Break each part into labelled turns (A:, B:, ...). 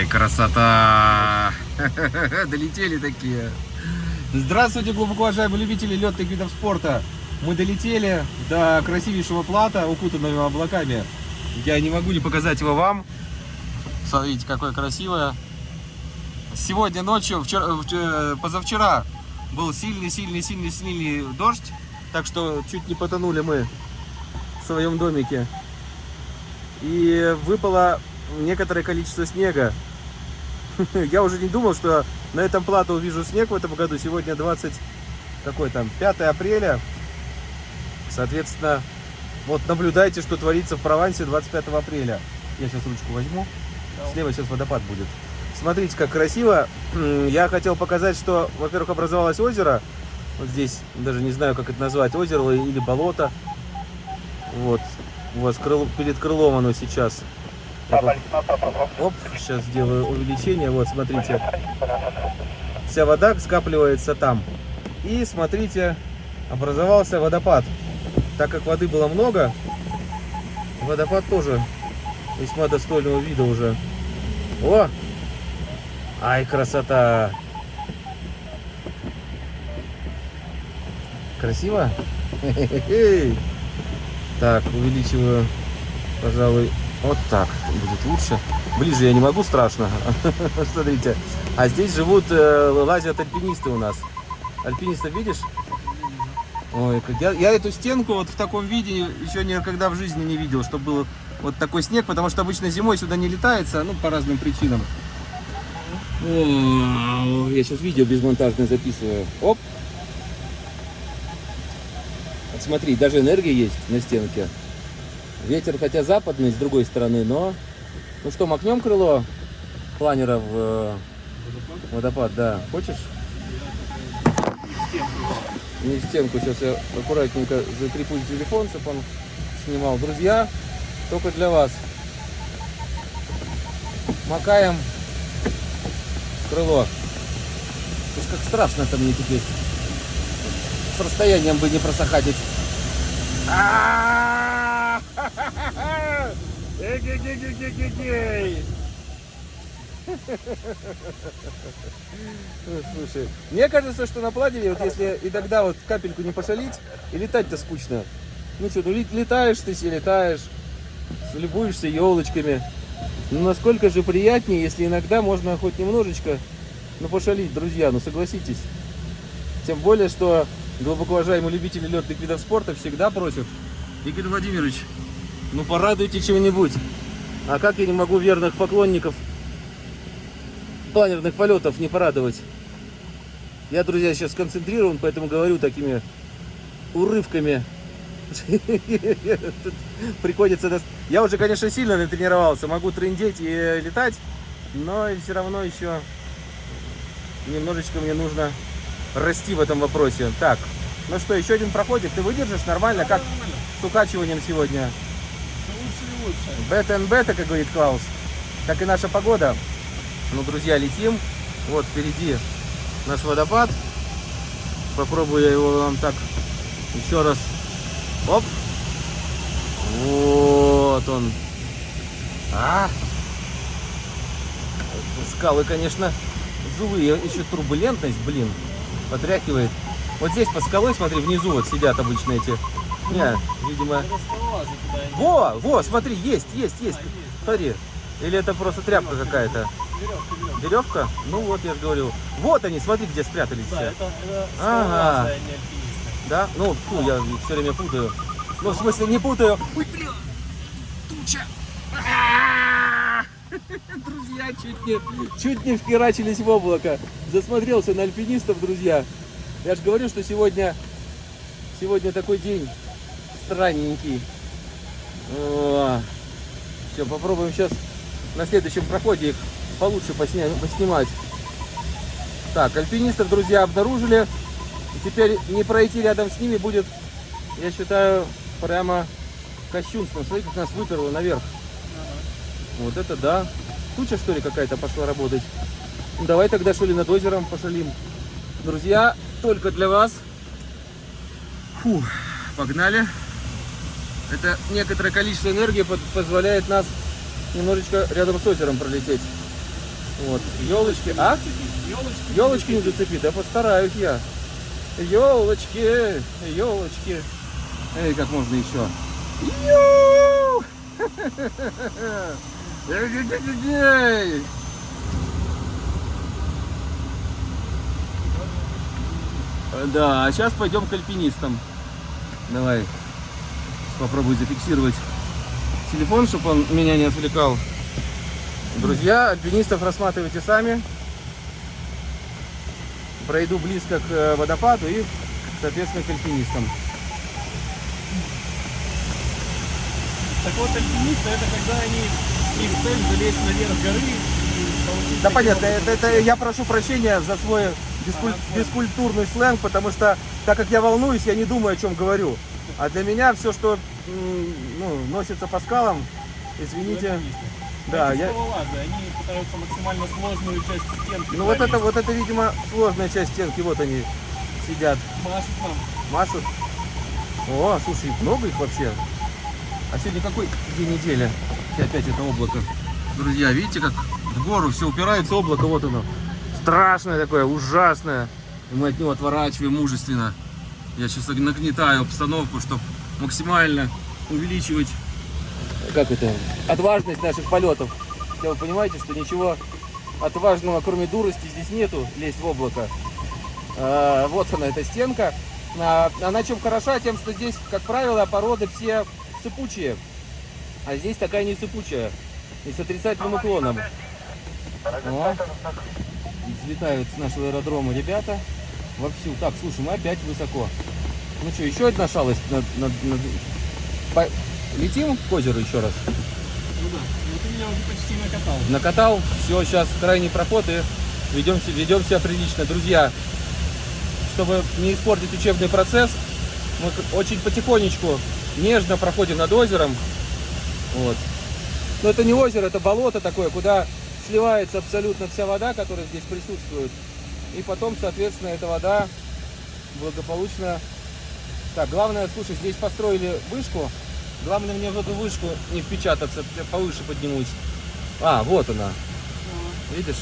A: Ай, красота! Долетели такие. Здравствуйте, глубоко уважаемые любители летных видов спорта. Мы долетели до красивейшего плата, укутанного облаками. Я не могу не показать его вам. Смотрите, какое красивое. Сегодня ночью, вчера, вчера, позавчера, был сильный-сильный-сильный-сильный дождь. Так что чуть не потонули мы в своем домике. И выпало некоторое количество снега. Я уже не думал, что на этом плато увижу снег в этом году. Сегодня 20, какой там, 5 апреля. Соответственно, вот наблюдайте, что творится в Провансе 25 апреля. Я сейчас ручку возьму. Слева сейчас водопад будет. Смотрите, как красиво. Я хотел показать, что, во-первых, образовалось озеро. Вот здесь, даже не знаю, как это назвать, озеро или болото. Вот, у вас крыл, перед крылом оно сейчас. Оп, сейчас сделаю увеличение. Вот, смотрите. Вся вода скапливается там. И смотрите, образовался водопад. Так как воды было много, водопад тоже весьма достойного вида уже. О! Ай, красота! Красиво? Так, увеличиваю, пожалуй, вот так будет лучше. Ближе я не могу, страшно. Смотрите. А здесь живут, э, лазят альпинисты у нас. Альпинистов видишь? Ой, я, я эту стенку вот в таком виде еще никогда в жизни не видел, чтобы был вот такой снег, потому что обычно зимой сюда не летается, ну, по разным причинам. Я сейчас видео безмонтажное записываю. Оп, смотри, даже энергия есть на стенке. Ветер, хотя западный, с другой стороны, но... Ну что, макнем крыло планера в э, водопад? да. Хочешь? Не в стенку. Сейчас я аккуратненько закреплю телефон, чтобы он снимал. Друзья, только для вас. Макаем крыло. Слушай, как страшно-то мне теперь с расстоянием бы не просохатить. Слушай, мне кажется, что на пладере, вот если и тогда вот капельку не пошалить, и летать-то скучно. Ну что, ну летаешь ты себе, летаешь, любуешься елочками. Ну насколько же приятнее, если иногда можно хоть немножечко, ну пошалить, друзья, ну согласитесь. Тем более, что глубоко уважаемые любители летных видов спорта всегда просят, Игорь Владимирович, ну порадуйте чего-нибудь. А как я не могу верных поклонников планерных полетов не порадовать? Я, друзья, сейчас сконцентрирован, поэтому говорю такими урывками. Приходится... Я уже, конечно, сильно натренировался, могу трендеть и летать, но все равно еще немножечко мне нужно расти в этом вопросе. Так, ну что, еще один проходит. Ты выдержишь нормально? Как с укачиванием сегодня? And бета, как говорит Клаус. Как и наша погода. Ну, друзья, летим. Вот впереди наш водопад. Попробую я его вам так еще раз. Оп. Вот он. А! Скалы, конечно, злые. Еще турбулентность, блин потряхивает. Вот здесь по скалой, смотри, внизу вот сидят обычно эти. Не, видимо... Во, во, смотри, есть, есть, есть. Смотри. Или это просто тряпка какая-то? Веревка, веревка. Ну вот, я же говорю. Вот они, смотри, где спрятались да, все. Это, это ага. Да? Ну, фу, я все время путаю. Ну, в смысле, не путаю. Ой, блин, туча. Друзья, чуть не, чуть не вхерачились в облако. Засмотрелся на альпинистов, друзья. Я же говорю, что сегодня, сегодня такой день странненький. О, все, попробуем сейчас на следующем проходе их получше посня поснимать. Так, альпинистов, друзья, обнаружили. И теперь не пройти рядом с ними будет, я считаю, прямо кощунством. Смотрите, как нас выперло наверх. Вот это да. Туча, что ли, какая-то пошла работать. Ну, давай тогда, что ли, над озером пошалим. Друзья, только для вас. Фу, погнали. Это некоторое количество энергии позволяет нас немножечко рядом с озером пролететь. Вот, елочки. А?
B: Елочки.
A: Елочки не зацепит, да постараюсь я. Елочки, елочки. Эй, как можно еще? Ю! Да, а сейчас пойдем к альпинистам. Давай, попробуй зафиксировать телефон, чтобы он меня не отвлекал. Друзья, альпинистов рассматривайте сами. Пройду близко к э, водопаду и, соответственно, к альпинистам.
B: Так вот, альпинисты, это когда они, их цель залезть наверх горы. и получить
A: Да понятно, это, это я прошу прощения за свой бескуль- бескультурный сленг, потому что так как я волнуюсь, я не думаю, о чем говорю. А для меня все, что ну, носится по скалам, извините,
B: альпинисты.
A: да, я,
B: скалолазы, они пытаются максимально сложную часть стенки.
A: ну вот это, вот это, видимо, сложная часть стенки, вот они сидят,
B: Машут нам.
A: машут. О, слушай, много их вообще. А сегодня какой день недели? И опять это облако. Друзья, видите, как в гору все упирается облако, вот оно. Страшное такое, ужасное. И мы от него отворачиваем мужественно. Я сейчас нагнетаю обстановку, чтобы максимально увеличивать как это, отважность наших полетов. Хотя вы понимаете, что ничего отважного, кроме дурости, здесь нету, лезть в облако. А, вот она, эта стенка. А, Она чем хороша? Тем, что здесь, как правило, породы все сыпучие. А здесь такая не сыпучая. И с отрицательным уклоном. О, взлетают с нашего аэродрома ребята. Вовсю. Так, слушай, мы опять высоко. Ну что, еще одна шалость. над- над- над- По- Летим к озеру еще раз.
B: Ну да. Вот ты меня уже почти накатал.
A: Накатал. Все, сейчас крайний проход и ведем, ведем себя прилично. Друзья, чтобы не испортить учебный процесс, мы очень потихонечку, нежно проходим над озером. Вот. Но это не озеро, это болото такое, куда сливается абсолютно вся вода, которая здесь присутствует. И потом, соответственно, эта вода благополучно... Так, главное, слушай, здесь построили вышку. Главное мне в эту вышку не впечататься, я повыше поднимусь. А, вот она. Видишь?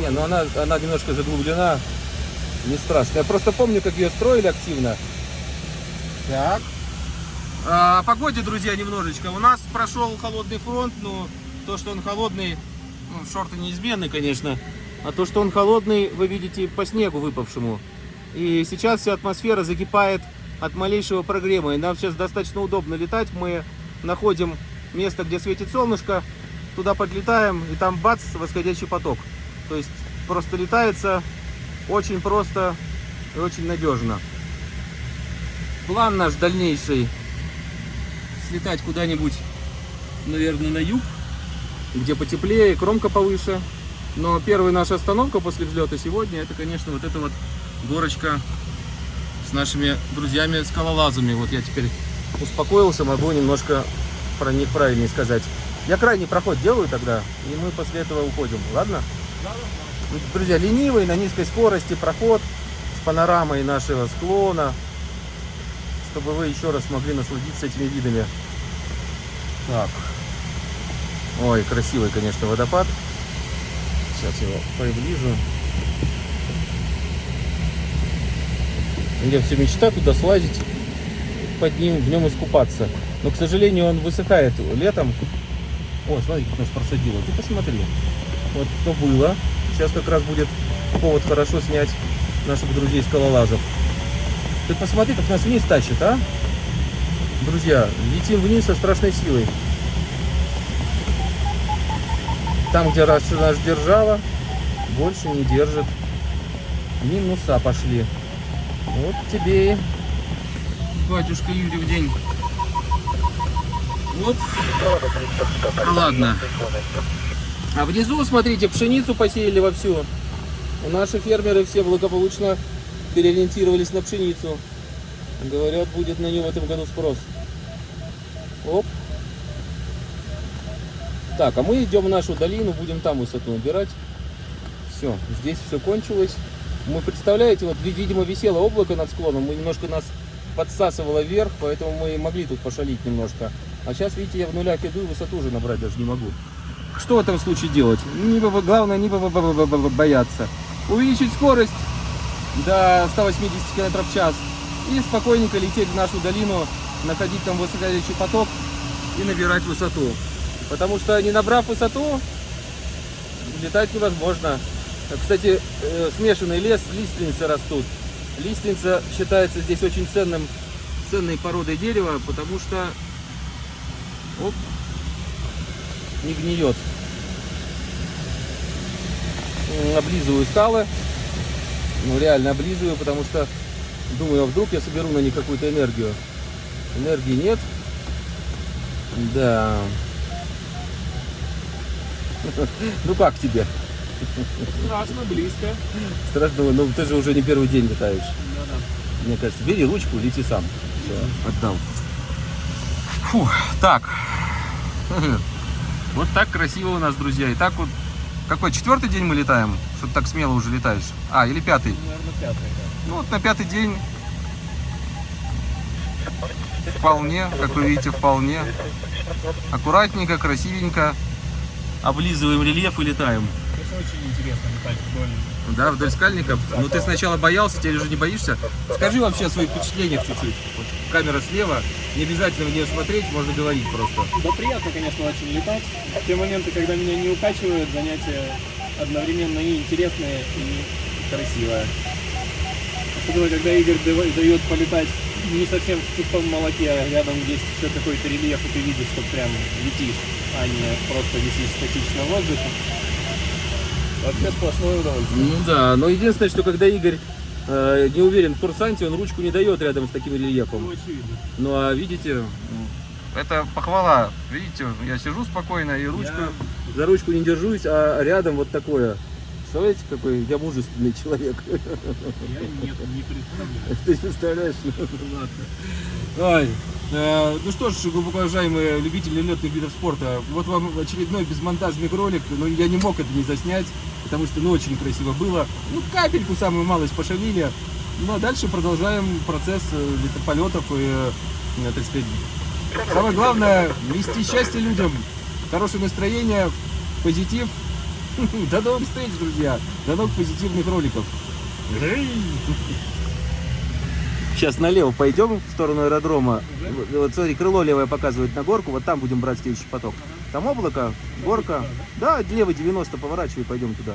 A: Не, ну она, она немножко заглублена. Не страшно. Я просто помню, как ее строили активно. Так. А, о погоде, друзья, немножечко. У нас прошел холодный фронт, но то, что он холодный, ну, шорты неизменны, конечно. А то, что он холодный, вы видите по снегу выпавшему. И сейчас вся атмосфера закипает от малейшего прогрева. И нам сейчас достаточно удобно летать. Мы находим место, где светит солнышко, туда подлетаем, и там бац, восходящий поток. То есть просто летается очень просто и очень надежно. План наш дальнейший слетать куда-нибудь, наверное, на юг, где потеплее, кромка повыше. Но первая наша остановка после взлета сегодня, это, конечно, вот эта вот горочка с нашими друзьями-скалолазами. Вот я теперь успокоился, могу немножко про них правильнее сказать. Я крайний проход делаю тогда, и мы после этого уходим, ладно? Друзья, ленивый, на низкой скорости проход с панорамой нашего склона, чтобы вы еще раз могли насладиться этими видами. Так. Ой, красивый, конечно, водопад. Сейчас его приближу. У меня все мечта туда слазить, под ним, в нем искупаться. Но, к сожалению, он высыхает летом. О, смотри, как нас просадило. Ты посмотри. Вот что было. Сейчас как раз будет повод хорошо снять наших друзей скалолазов. Ты посмотри, как нас вниз тащит, а? Друзья, летим вниз со страшной силой. Там, где раз наш держава, больше не держит. Минуса пошли. Вот тебе батюшка Юрий в день. Оп. Ладно. А внизу, смотрите, пшеницу посеяли вовсю. Наши фермеры все благополучно переориентировались на пшеницу. Говорят, будет на нее в этом году спрос. Оп. Так, а мы идем в нашу долину, будем там высоту набирать. Все, здесь все кончилось. Мы, представляете, вот, ви- видимо, висело облако над склоном, мы немножко нас подсасывало вверх, поэтому мы могли тут пошалить немножко. А сейчас, видите, я в нулях иду высоту уже набрать даже не могу. что в этом случае делать? Не главное не бо- бо- бо- бо- бо- бояться. Увеличить скорость до 180 км в час и спокойненько лететь в нашу долину, находить там высоколетящий поток и набирать высоту. Потому что не набрав высоту, летать невозможно. Кстати, э, смешанный лес, лиственницы растут. Лиственница считается здесь очень ценным, ценной породой дерева, потому что оп, не гниет. Облизываю скалы. Ну, реально облизываю, потому что думаю, а вдруг я соберу на них какую-то энергию. Энергии нет. Да. Ну как тебе?
B: Страшно, близко.
A: Страшно, ну ты же уже не первый день летаешь.
B: Да-да.
A: Мне кажется, бери ручку, лети сам. Все, отдал. Фу, так. Вот так красиво у нас, друзья. И так вот, какой, четвертый день мы летаем? Что ты так смело уже летаешь? А, или пятый?
B: Наверное, пятый, да.
A: Ну вот на пятый день вполне, как вы видите, вполне. Аккуратненько, красивенько. Облизываем рельеф и летаем.
B: Очень интересно летать вдоль.
A: Да, вдоль скальников. Ну ты сначала боялся, теперь уже не боишься. Скажи вообще о своих впечатлениях чуть-чуть. Вот камера слева, не обязательно в нее смотреть, можно говорить просто.
B: Да приятно, конечно, очень летать. Те моменты, когда меня не укачивают, занятия одновременно и интересные, и красивое. Особенно, когда Игорь дает полетать не совсем в пустом молоке, а рядом есть еще какой-то рельеф, и ты видишь, что прям летишь, а не просто висишь статично в воздухе. Вообще сплошное удовольствие.
A: Ну да, но единственное, что когда Игорь э, не уверен в курсанте, он ручку не дает рядом с таким рельефом.
B: Ну, очевидно.
A: Ну а видите, это похвала. Видите, я сижу спокойно и ручку за ручку не держусь, а рядом вот такое. Представляете, какой я мужественный человек.
B: Я нет, не представляю.
A: Ты представляешь? Ой, э, ну что ж, глубоко уважаемые любители летных видов спорта, вот вам очередной безмонтажный ролик, но я не мог это не заснять, потому что ну очень красиво было. Ну капельку самую малость пошалили, ну а дальше продолжаем процесс э, летополетов и, э, так сказать, самое главное, нести счастье людям, хорошее настроение, позитив. До новых встреч, друзья, до новых позитивных роликов. Сейчас налево пойдем в сторону аэродрома. Вот, вот смотри, крыло левое показывает на горку, вот там будем брать следующий поток. Там облако, горка. Да, левый 90 поворачивай, пойдем туда.